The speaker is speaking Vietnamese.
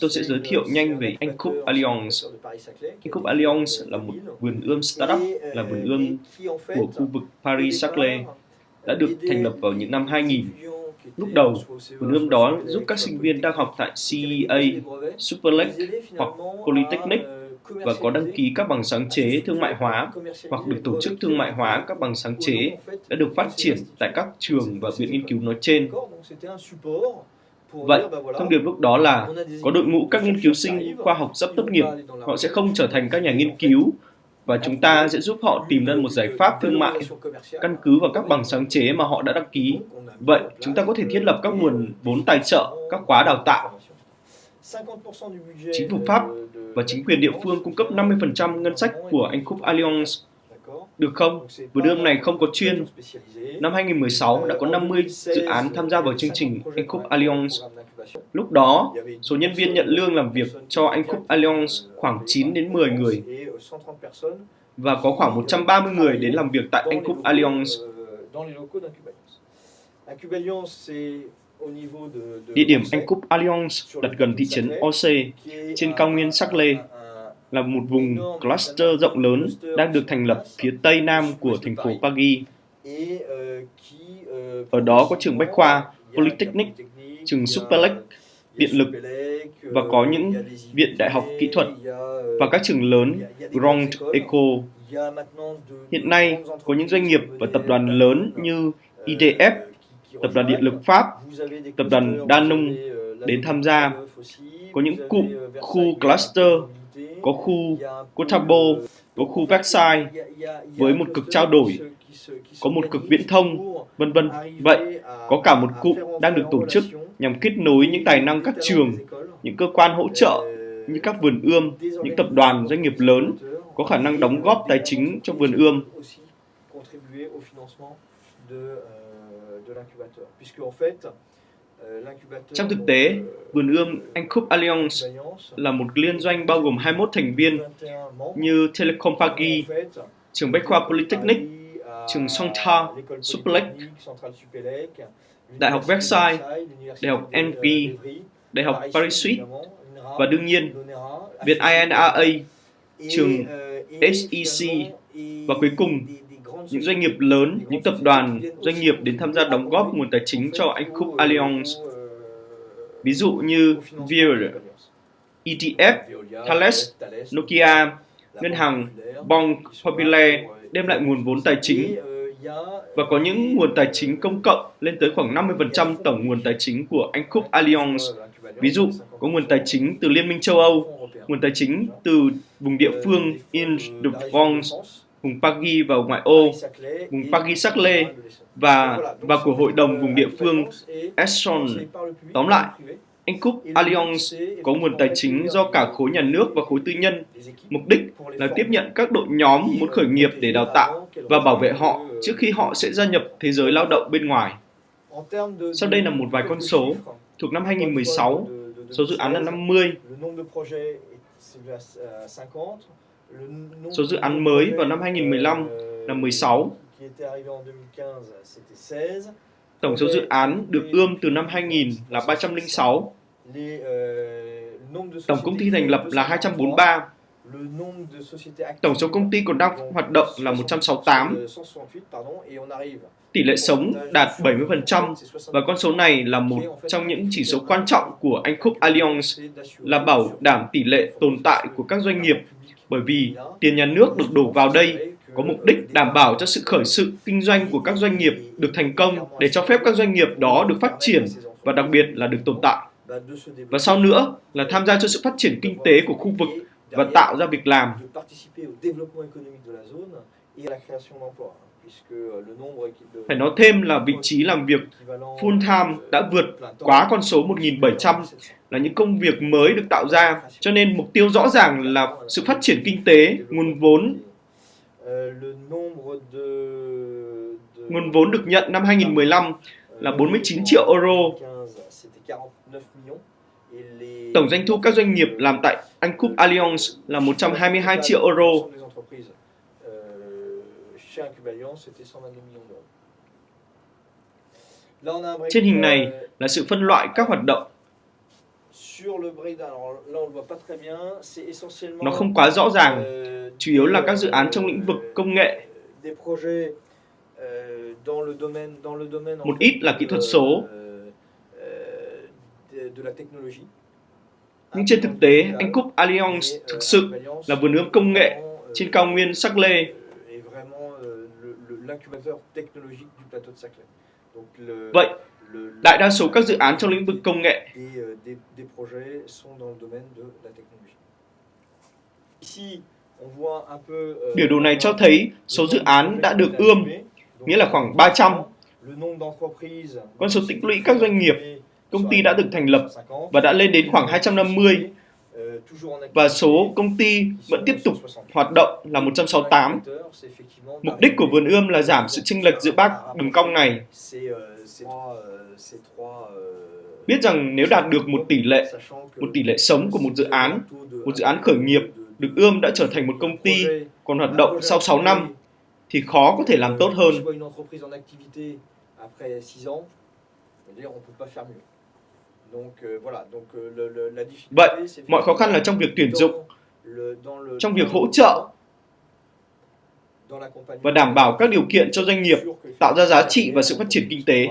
Tôi sẽ giới thiệu nhanh về Anh Cúp Alliance. Anh Cúp Alliance là một vườn ươm startup, là vườn ươm của khu vực Paris-Saclay, đã được thành lập vào những năm 2000. Lúc đầu, vườn ươm đó giúp các sinh viên đang học tại CEA, Superlake hoặc Polytechnic và có đăng ký các bằng sáng chế thương mại hóa hoặc được tổ chức thương mại hóa các bằng sáng chế đã được phát triển tại các trường và viện nghiên cứu nói trên. Vậy, thông điệp lúc đó là có đội ngũ các nghiên cứu sinh khoa học sắp tốt nghiệp, họ sẽ không trở thành các nhà nghiên cứu và chúng ta sẽ giúp họ tìm ra một giải pháp thương mại căn cứ vào các bằng sáng chế mà họ đã đăng ký. Vậy, chúng ta có thể thiết lập các nguồn vốn tài trợ, các khóa đào tạo. Chính phủ Pháp và chính quyền địa phương cung cấp 50% ngân sách của Anh Cúp Alliance. Được không? Vườn ươm này không có chuyên. Năm 2016 đã có 50 dự án tham gia vào chương trình Anh Cúp Alliance. Lúc đó, số nhân viên nhận lương làm việc cho Anh Cúp Alliance khoảng 9 đến 10 người và có khoảng 130 người đến làm việc tại Anh Cúp Alliance. Địa điểm Anh Cúp Alliance đặt gần thị trấn Orsay trên cao nguyên Saclay là một vùng cluster rộng lớn đang được thành lập phía tây nam của thành phố Paris. Ở đó có trường Bách khoa, Polytechnic, trường Supelec, điện lực và có những viện đại học kỹ thuật và các trường lớn Grand Eco. Hiện nay có những doanh nghiệp và tập đoàn lớn như IDF, Tập đoàn Điện lực Pháp, Tập đoàn Danone đến tham gia. Có những cụm khu cluster, có khu Cotabo, có khu Versailles với một cực trao đổi, có một cực viễn thông, vân vân. Vậy, có cả một cụm đang được tổ chức nhằm kết nối những tài năng các trường, những cơ quan hỗ trợ như các vườn ươm, những tập đoàn doanh nghiệp lớn có khả năng đóng góp tài chính cho vườn ươm Euh, trong thực tế, vườn ươm Anh Cúp Alliance là một liên doanh bao gồm 21 thành viên như Telecom Paris, trường Bách khoa Polytechnic, trường Songta, Supelec, Đại học Versailles, Đại học NP, Đại học Paris Suisse và đương nhiên Viện INRA, trường SEC và cuối cùng những doanh nghiệp lớn, những tập đoàn, doanh nghiệp đến tham gia đóng góp nguồn tài chính cho anh Cook Alliance. Ví dụ như Vir, ETF, Thales, Nokia, ngân hàng Bank Popular đem lại nguồn vốn tài chính và có những nguồn tài chính công cộng lên tới khoảng 50% tổng nguồn tài chính của anh Cook Alliance. Ví dụ, có nguồn tài chính từ Liên minh châu Âu, nguồn tài chính từ vùng địa phương in de france vùng Paris và ngoại ô, vùng Paris-Saclay và và của hội đồng vùng địa phương Esson. Tóm lại, anh Cúp Allianz có nguồn tài chính do cả khối nhà nước và khối tư nhân. Mục đích là tiếp nhận các đội nhóm muốn khởi nghiệp để đào tạo và bảo vệ họ trước khi họ sẽ gia nhập thế giới lao động bên ngoài. Sau đây là một vài con số. Thuộc năm 2016, số dự án là 50, Số dự án mới vào năm 2015 là 16. Tổng số dự án được ươm từ năm 2000 là 306. Tổng công ty thành lập là 243. Tổng số công ty còn đang hoạt động là 168. Tỷ lệ sống đạt 70% và con số này là một trong những chỉ số quan trọng của Anh Cúp Alliance là bảo đảm tỷ lệ tồn tại của các doanh nghiệp. bởi vì tiền nhà nước được đổ vào đây có mục đích đảm bảo cho sự khởi sự kinh doanh của các doanh nghiệp được thành công để cho phép các doanh nghiệp đó được phát triển và đặc biệt là được tồn tại. Và sau nữa là tham gia cho sự phát triển kinh tế của khu vực và tạo ra việc làm. Phải nói thêm là vị trí làm việc full time đã vượt quá con số 1.700 là những công việc mới được tạo ra, cho nên mục tiêu rõ ràng là sự phát triển kinh tế, nguồn vốn. Nguồn vốn được nhận năm 2015 là 49 triệu euro. Tổng doanh thu các doanh nghiệp làm tại Anh Cúp Alliance là 122 triệu euro. Trên hình này là sự phân loại các hoạt động. Nó không quá rõ ràng, chủ yếu là các dự án trong lĩnh vực công nghệ. Một ít là kỹ thuật số. Nhưng trên thực tế, anh Cúp Allianz thực sự là vườn ươm công nghệ trên cao nguyên Sắc Lê. Vậy, đại đa số các dự án trong lĩnh vực công nghệ Biểu đồ này cho thấy số dự án đã được ươm, nghĩa là khoảng 300. Con số tích lũy các doanh nghiệp, công ty đã được thành lập và đã lên đến khoảng 250 và số công ty vẫn tiếp tục hoạt động là 168. Mục đích của vườn ươm là giảm sự chênh lệch giữa ba đường cong này. Biết rằng nếu đạt được một tỷ lệ, một tỷ lệ sống của một dự án, một dự án khởi nghiệp được ươm đã trở thành một công ty còn hoạt động sau 6 năm, thì khó có thể làm tốt hơn. Vậy, mọi khó khăn là trong việc tuyển dụng, trong việc hỗ trợ và đảm bảo các điều kiện cho doanh nghiệp tạo ra giá trị và sự phát triển kinh tế.